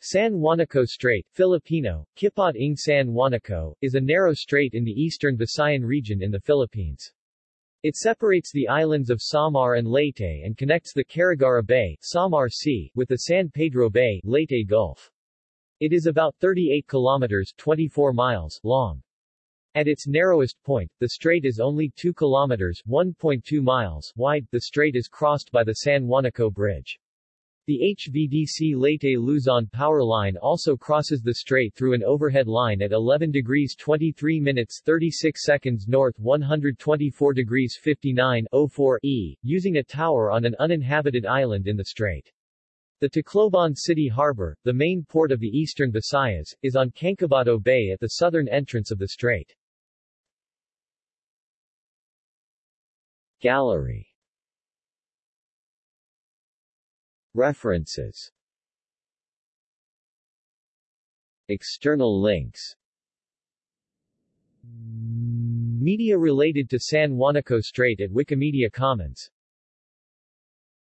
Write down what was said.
San Juanico Strait, Filipino, Kipot ng San Juanico, is a narrow strait in the eastern Visayan region in the Philippines. It separates the islands of Samar and Leyte and connects the Carigara Bay Samar Sea with the San Pedro Bay Leyte Gulf. It is about 38 kilometers 24 miles long. At its narrowest point, the strait is only 2 kilometers 1.2 miles wide. The strait is crossed by the San Juanico Bridge. The HVDC Leyte Luzon power line also crosses the strait through an overhead line at 11 degrees 23 minutes 36 seconds north 124 degrees 59 04 E, using a tower on an uninhabited island in the strait. The Tacloban City Harbor, the main port of the eastern Visayas, is on Cancabato Bay at the southern entrance of the strait. Gallery References. External links. Media related to San Juanico Strait at Wikimedia Commons